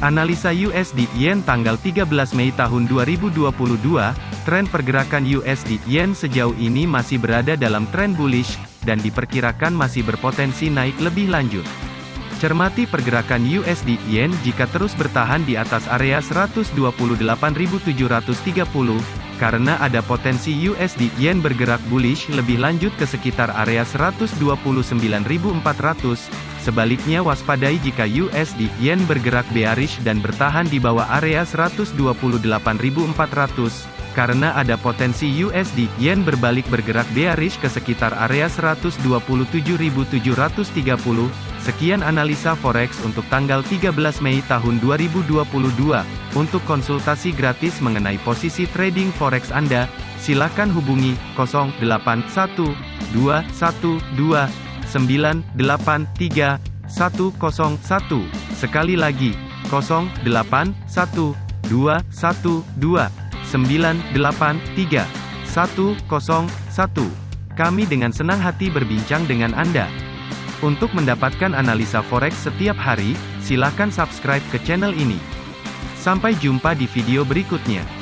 Analisa USD Yen tanggal 13 Mei tahun 2022, tren pergerakan USD Yen sejauh ini masih berada dalam tren bullish, dan diperkirakan masih berpotensi naik lebih lanjut. Cermati pergerakan USD Yen jika terus bertahan di atas area 128.730, karena ada potensi USD Yen bergerak bullish lebih lanjut ke sekitar area 129.400, Sebaliknya waspadai jika USD Yen bergerak bearish dan bertahan di bawah area 128.400, karena ada potensi USD Yen berbalik bergerak bearish ke sekitar area 127.730. Sekian analisa forex untuk tanggal 13 Mei tahun 2022. Untuk konsultasi gratis mengenai posisi trading forex Anda, silakan hubungi 081212 983 101. Sekali lagi, 0812 112 983 101. Kami dengan senang hati berbincang dengan Anda. Untuk mendapatkan analisa forex setiap hari, silakan subscribe ke channel ini. Sampai jumpa di video berikutnya.